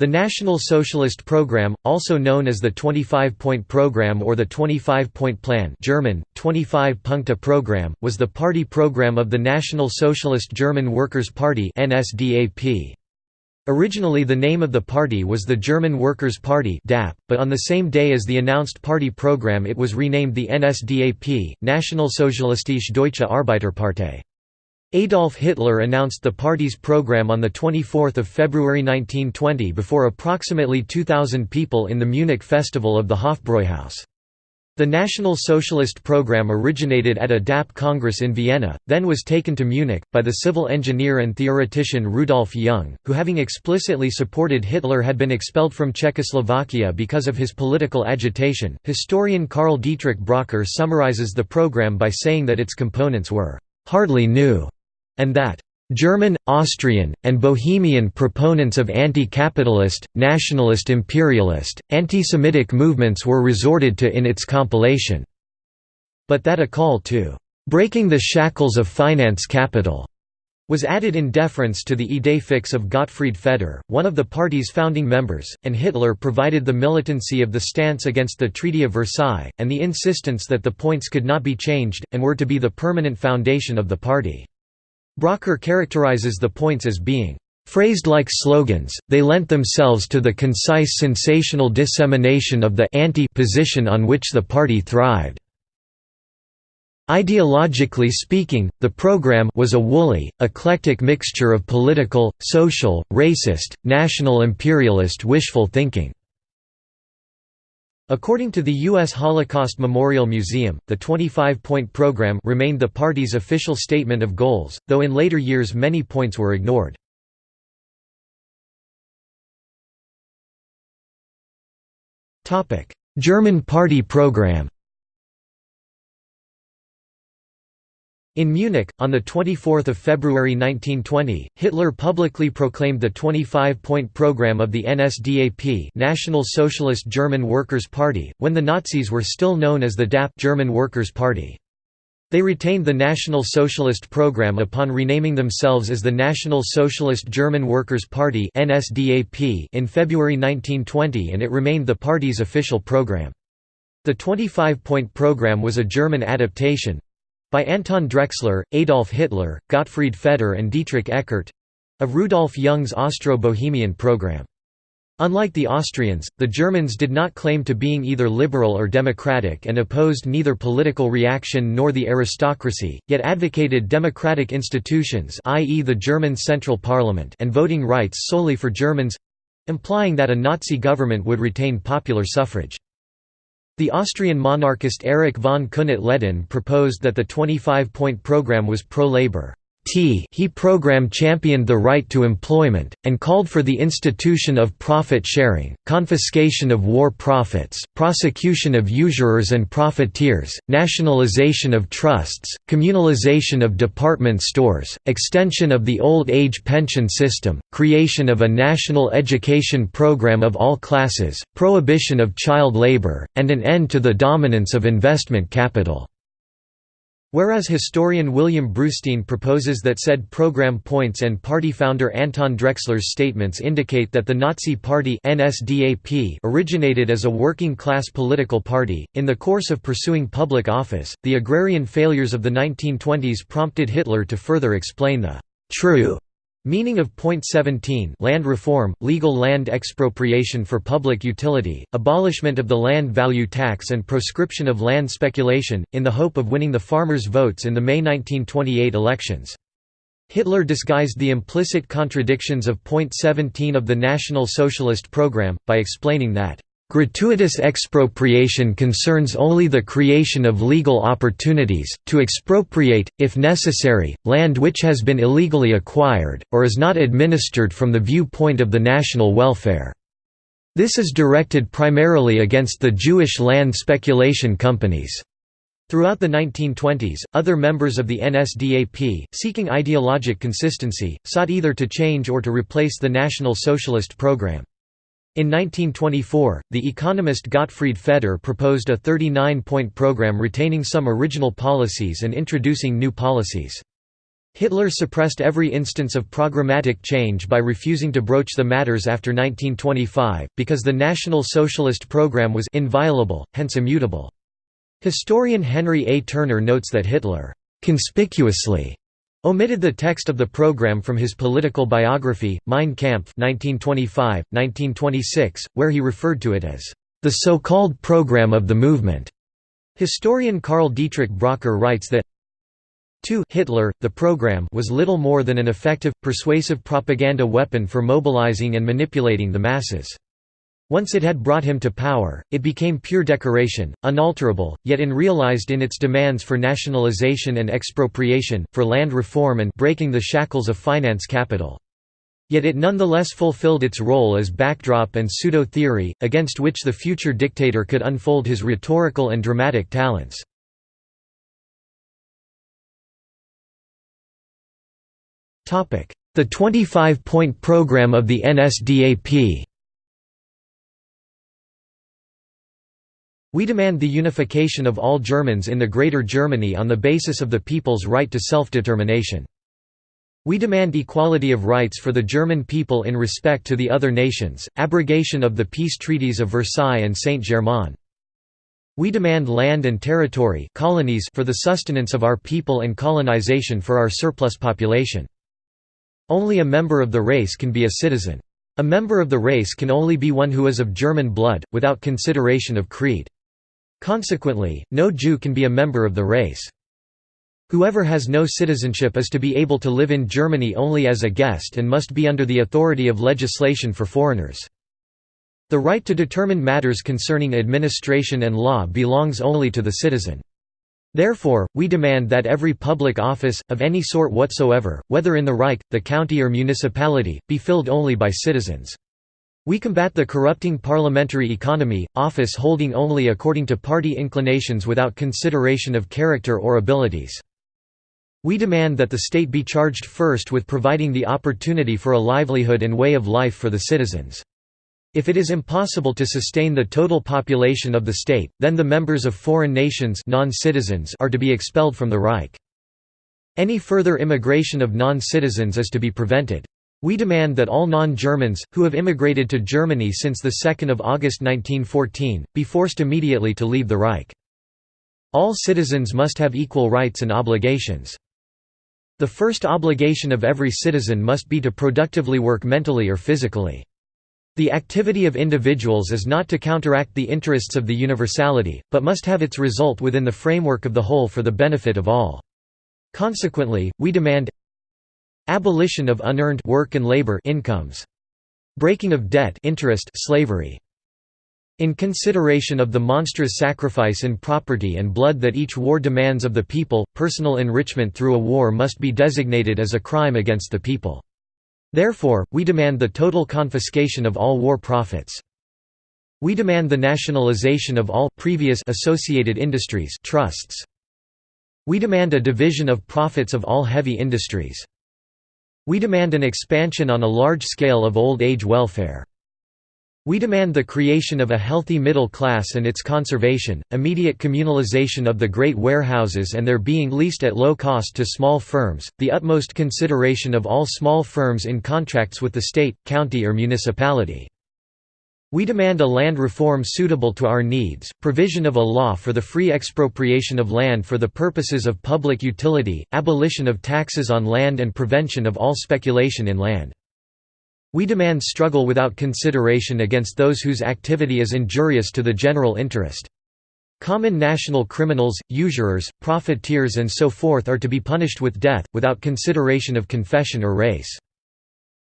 The National Socialist Program, also known as the 25-point program or the 25-point plan German, 25-Punkte Program, was the party program of the National Socialist German Workers' Party NSDAP. Originally the name of the party was the German Workers' Party DAP, but on the same day as the announced party program it was renamed the NSDAP, Nationalsozialistische Deutsche Arbeiterpartei. Adolf Hitler announced the party's program on 24 February 1920 before approximately 2,000 people in the Munich Festival of the Hofbräuhaus. The National Socialist program originated at a DAP Congress in Vienna, then was taken to Munich, by the civil engineer and theoretician Rudolf Jung, who having explicitly supported Hitler had been expelled from Czechoslovakia because of his political agitation. Historian Karl Dietrich Bracher summarizes the program by saying that its components were hardly new, and that German, Austrian, and Bohemian proponents of anti-capitalist, nationalist imperialist, anti-Semitic movements were resorted to in its compilation. But that a call to "...breaking the shackles of finance capital." was added in deference to the idée fixe of Gottfried Feder, one of the party's founding members, and Hitler provided the militancy of the stance against the Treaty of Versailles, and the insistence that the points could not be changed, and were to be the permanent foundation of the party. Bracher characterizes the points as being Phrased like slogans, they lent themselves to the concise sensational dissemination of the anti-position on which the party thrived. Ideologically speaking, the program was a woolly, eclectic mixture of political, social, racist, national imperialist wishful thinking. According to the U.S. Holocaust Memorial Museum, the 25-point program remained the party's official statement of goals, though in later years many points were ignored. German party program In Munich, on 24 February 1920, Hitler publicly proclaimed the 25-point program of the NSDAP National Socialist German Workers' Party, when the Nazis were still known as the DAP German Workers' Party. They retained the National Socialist program upon renaming themselves as the National Socialist German Workers' Party in February 1920 and it remained the party's official program. The 25-point program was a German adaptation, by Anton Drexler, Adolf Hitler, Gottfried Feder and Dietrich Eckart—of Rudolf Jung's Austro-Bohemian program. Unlike the Austrians, the Germans did not claim to being either liberal or democratic and opposed neither political reaction nor the aristocracy, yet advocated democratic institutions i.e. the German Central Parliament and voting rights solely for Germans—implying that a Nazi government would retain popular suffrage. The Austrian monarchist Erich von Kuehnelt-Leddihn proposed that the 25-point program was pro-labor. He program championed the right to employment, and called for the institution of profit sharing, confiscation of war profits, prosecution of usurers and profiteers, nationalization of trusts, communalization of department stores, extension of the old age pension system, creation of a national education program of all classes, prohibition of child labor, and an end to the dominance of investment capital. Whereas historian William Brustein proposes that said program points and party founder Anton Drexler's statements indicate that the Nazi Party NSDAP originated as a working-class political party. In the course of pursuing public office, the agrarian failures of the 1920s prompted Hitler to further explain the true Meaning of point 17 land reform, legal land expropriation for public utility, abolishment of the land value tax and proscription of land speculation, in the hope of winning the farmers' votes in the May 1928 elections. Hitler disguised the implicit contradictions of point 17 of the National Socialist program, by explaining that Gratuitous expropriation concerns only the creation of legal opportunities, to expropriate, if necessary, land which has been illegally acquired, or is not administered from the viewpoint of the national welfare. This is directed primarily against the Jewish land speculation companies. Throughout the 1920s, other members of the NSDAP, seeking ideologic consistency, sought either to change or to replace the National Socialist program. In 1924, the economist Gottfried Feder proposed a 39-point program retaining some original policies and introducing new policies. Hitler suppressed every instance of programmatic change by refusing to broach the matters after 1925, because the National Socialist program was inviolable, hence immutable. Historian Henry A. Turner notes that Hitler conspicuously omitted the text of the program from his political biography, Mein Kampf 1925, 1926, where he referred to it as the so-called program of the movement. Historian Karl Dietrich Bracher writes that 2 Hitler, the program was little more than an effective, persuasive propaganda weapon for mobilizing and manipulating the masses. Once it had brought him to power, it became pure decoration, unalterable, yet unrealized in its demands for nationalization and expropriation, for land reform and breaking the shackles of finance capital. Yet it nonetheless fulfilled its role as backdrop and pseudo-theory, against which the future dictator could unfold his rhetorical and dramatic talents. The 25-point program of the NSDAP We demand the unification of all Germans in the Greater Germany on the basis of the people's right to self-determination. We demand equality of rights for the German people in respect to the other nations, abrogation of the peace treaties of Versailles and Saint-Germain. We demand land and territory colonies for the sustenance of our people and colonization for our surplus population. Only a member of the race can be a citizen. A member of the race can only be one who is of German blood, without consideration of creed. Consequently, no Jew can be a member of the race. Whoever has no citizenship is to be able to live in Germany only as a guest and must be under the authority of legislation for foreigners. The right to determine matters concerning administration and law belongs only to the citizen. Therefore, we demand that every public office, of any sort whatsoever, whether in the Reich, the county or municipality, be filled only by citizens. We combat the corrupting parliamentary economy, office holding only according to party inclinations without consideration of character or abilities. We demand that the state be charged first with providing the opportunity for a livelihood and way of life for the citizens. If it is impossible to sustain the total population of the state, then the members of foreign nations non-citizens are to be expelled from the Reich. Any further immigration of non-citizens is to be prevented. We demand that all non-Germans, who have immigrated to Germany since 2 August 1914, be forced immediately to leave the Reich. All citizens must have equal rights and obligations. The first obligation of every citizen must be to productively work mentally or physically. The activity of individuals is not to counteract the interests of the universality, but must have its result within the framework of the whole for the benefit of all. Consequently, we demand abolition of unearned work and labor incomes, breaking of debt interest slavery, in consideration of the monstrous sacrifice in property and blood that each war demands of the people, personal enrichment through a war must be designated as a crime against the people. Therefore, we demand the total confiscation of all war profits. We demand the nationalization of all previous associated industries trusts. We demand a division of profits of all heavy industries. We demand an expansion on a large scale of old age welfare. We demand the creation of a healthy middle class and its conservation, immediate communalization of the great warehouses and their being leased at low cost to small firms, the utmost consideration of all small firms in contracts with the state, county or municipality. We demand a land reform suitable to our needs, provision of a law for the free expropriation of land for the purposes of public utility, abolition of taxes on land and prevention of all speculation in land. We demand struggle without consideration against those whose activity is injurious to the general interest. Common national criminals, usurers, profiteers and so forth are to be punished with death, without consideration of confession or race.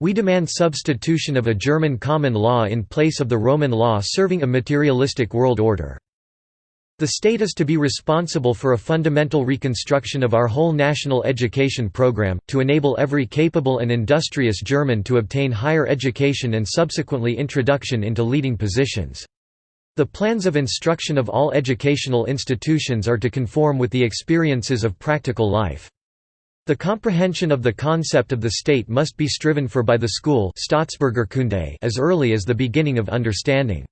We demand substitution of a German common law in place of the Roman law serving a materialistic world order. The state is to be responsible for a fundamental reconstruction of our whole national education program, to enable every capable and industrious German to obtain higher education and subsequently introduction into leading positions. The plans of instruction of all educational institutions are to conform with the experiences of practical life. The comprehension of the concept of the state must be striven for by the school as early as the beginning of understanding.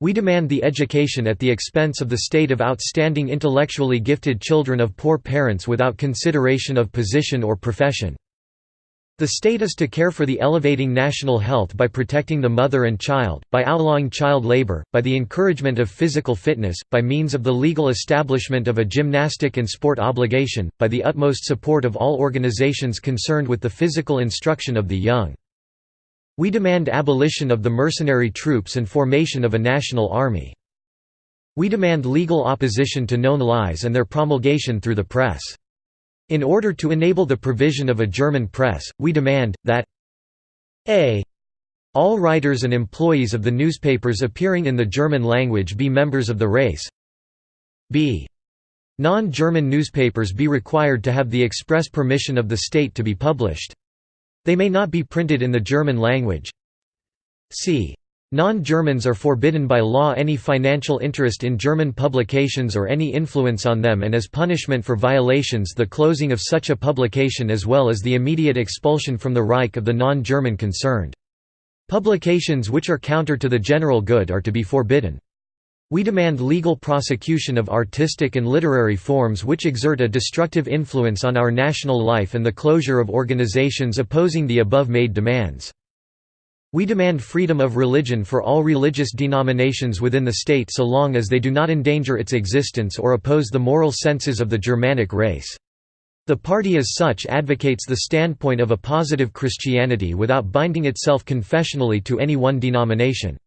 We demand the education at the expense of the state of outstanding intellectually gifted children of poor parents without consideration of position or profession. The state is to care for the elevating national health by protecting the mother and child, by outlawing child labor, by the encouragement of physical fitness, by means of the legal establishment of a gymnastic and sport obligation, by the utmost support of all organizations concerned with the physical instruction of the young. We demand abolition of the mercenary troops and formation of a national army. We demand legal opposition to known lies and their promulgation through the press. In order to enable the provision of a German press, we demand, that a. All writers and employees of the newspapers appearing in the German language be members of the race b. Non-German newspapers be required to have the express permission of the state to be published. They may not be printed in the German language c. Non-Germans are forbidden by law any financial interest in German publications or any influence on them and as punishment for violations the closing of such a publication as well as the immediate expulsion from the Reich of the non-German concerned. Publications which are counter to the general good are to be forbidden. We demand legal prosecution of artistic and literary forms which exert a destructive influence on our national life and the closure of organizations opposing the above made demands. We demand freedom of religion for all religious denominations within the state so long as they do not endanger its existence or oppose the moral senses of the Germanic race. The party as such advocates the standpoint of a positive Christianity without binding itself confessionally to any one denomination.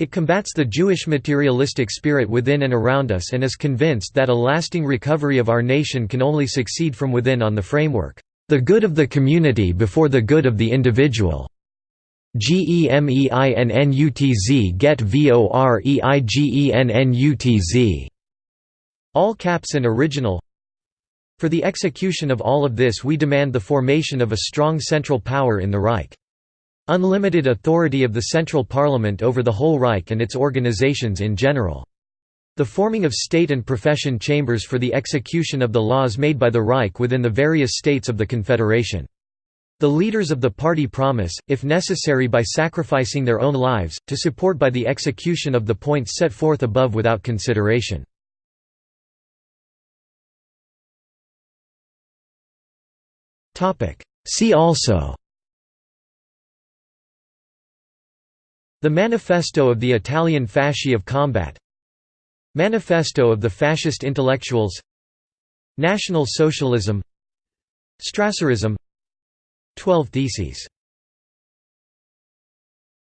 It combats the Jewish materialistic spirit within and around us and is convinced that a lasting recovery of our nation can only succeed from within on the framework, "...the good of the community before the good of the individual." GEMEINNUTZ get VOREIGENNUTZ All caps and original For the execution of all of this we demand the formation of a strong central power in the Reich. Unlimited authority of the central parliament over the whole Reich and its organizations in general. The forming of state and profession chambers for the execution of the laws made by the Reich within the various states of the Confederation. The leaders of the party promise, if necessary by sacrificing their own lives, to support by the execution of the points set forth above without consideration. See also The Manifesto of the Italian Fasci of Combat Manifesto of the Fascist Intellectuals National Socialism Strasserism 12 Theses